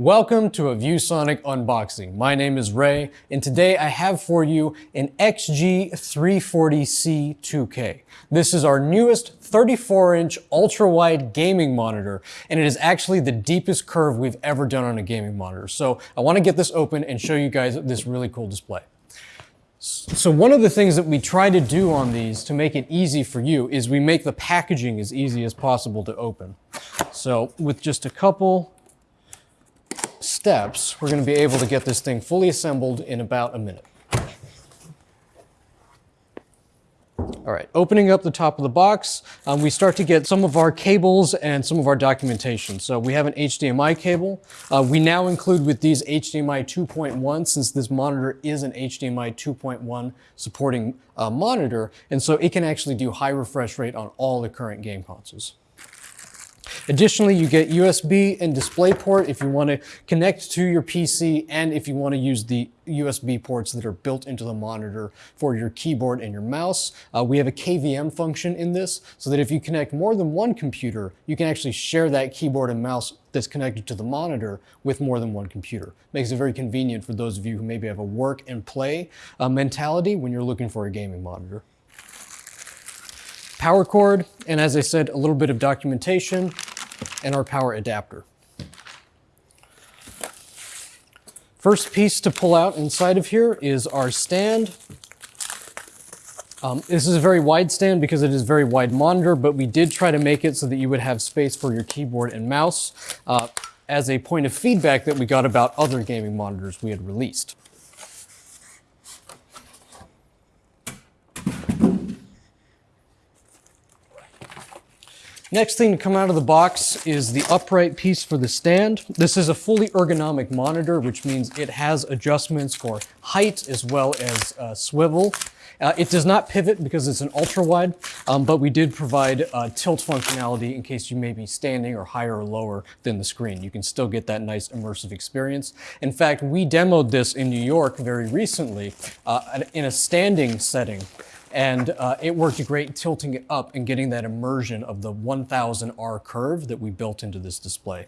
Welcome to a ViewSonic unboxing. My name is Ray, and today I have for you an XG340C 2K. This is our newest 34-inch ultra-wide gaming monitor, and it is actually the deepest curve we've ever done on a gaming monitor. So I want to get this open and show you guys this really cool display. So one of the things that we try to do on these to make it easy for you is we make the packaging as easy as possible to open. So with just a couple steps, we're going to be able to get this thing fully assembled in about a minute. All right, opening up the top of the box, um, we start to get some of our cables and some of our documentation. So we have an HDMI cable. Uh, we now include with these HDMI 2.1 since this monitor is an HDMI 2.1 supporting uh, monitor. And so it can actually do high refresh rate on all the current game consoles. Additionally, you get USB and DisplayPort if you want to connect to your PC and if you want to use the USB ports that are built into the monitor for your keyboard and your mouse. Uh, we have a KVM function in this so that if you connect more than one computer, you can actually share that keyboard and mouse that's connected to the monitor with more than one computer. Makes it very convenient for those of you who maybe have a work and play uh, mentality when you're looking for a gaming monitor power cord, and as I said, a little bit of documentation and our power adapter. First piece to pull out inside of here is our stand. Um, this is a very wide stand because it is a very wide monitor, but we did try to make it so that you would have space for your keyboard and mouse uh, as a point of feedback that we got about other gaming monitors we had released. Next thing to come out of the box is the upright piece for the stand. This is a fully ergonomic monitor, which means it has adjustments for height as well as uh, swivel. Uh, it does not pivot because it's an ultra wide, um, but we did provide uh, tilt functionality in case you may be standing or higher or lower than the screen. You can still get that nice immersive experience. In fact, we demoed this in New York very recently uh, in a standing setting and uh, it worked great tilting it up and getting that immersion of the 1000 R curve that we built into this display.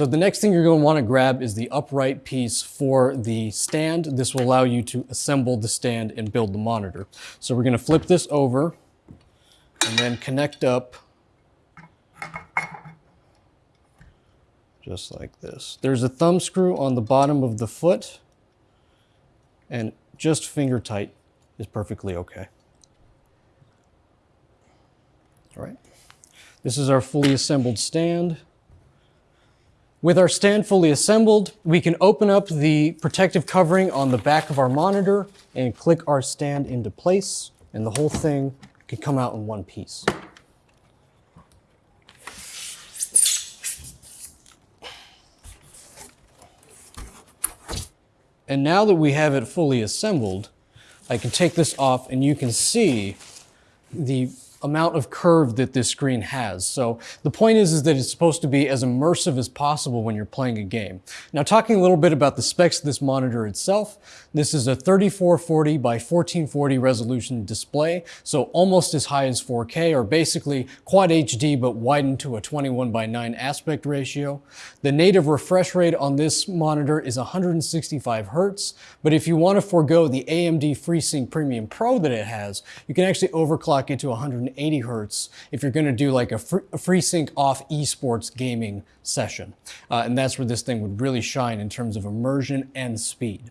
So the next thing you're going to want to grab is the upright piece for the stand. This will allow you to assemble the stand and build the monitor. So we're going to flip this over and then connect up just like this. There's a thumb screw on the bottom of the foot and just finger tight is perfectly okay. All right. This is our fully assembled stand. With our stand fully assembled, we can open up the protective covering on the back of our monitor and click our stand into place, and the whole thing can come out in one piece. And now that we have it fully assembled, I can take this off and you can see the amount of curve that this screen has. So the point is, is that it's supposed to be as immersive as possible when you're playing a game. Now talking a little bit about the specs of this monitor itself, this is a 3440 by 1440 resolution display, so almost as high as 4K, or basically Quad HD but widened to a 21 by 9 aspect ratio. The native refresh rate on this monitor is 165 hertz, but if you want to forego the AMD FreeSync Premium Pro that it has, you can actually overclock it to 100 180 hertz if you're going to do like a, free, a FreeSync off esports gaming session. Uh, and that's where this thing would really shine in terms of immersion and speed.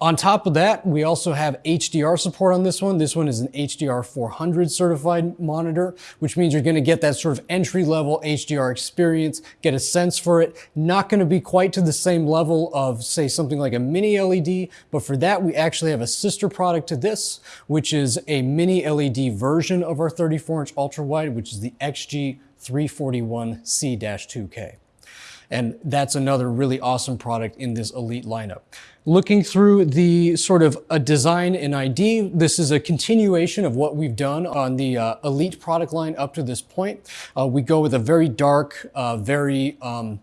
On top of that, we also have HDR support on this one. This one is an HDR 400 certified monitor, which means you're gonna get that sort of entry level HDR experience, get a sense for it. Not gonna be quite to the same level of say something like a mini LED, but for that we actually have a sister product to this, which is a mini LED version of our 34 inch ultra wide, which is the XG 341C-2K. And that's another really awesome product in this Elite lineup. Looking through the sort of a design and ID, this is a continuation of what we've done on the uh, Elite product line up to this point. Uh, we go with a very dark, uh, very um,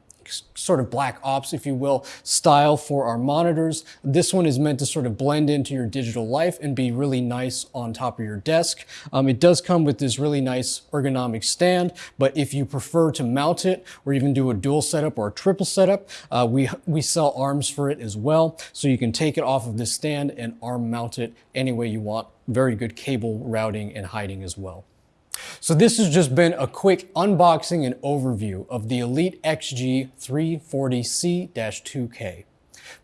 sort of black ops, if you will, style for our monitors. This one is meant to sort of blend into your digital life and be really nice on top of your desk. Um, it does come with this really nice ergonomic stand, but if you prefer to mount it or even do a dual setup or a triple setup, uh, we, we sell arms for it as well. So you can take it off of this stand and arm mount it any way you want. Very good cable routing and hiding as well. So this has just been a quick unboxing and overview of the Elite XG 340C-2K.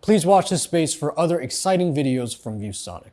Please watch this space for other exciting videos from ViewSonic.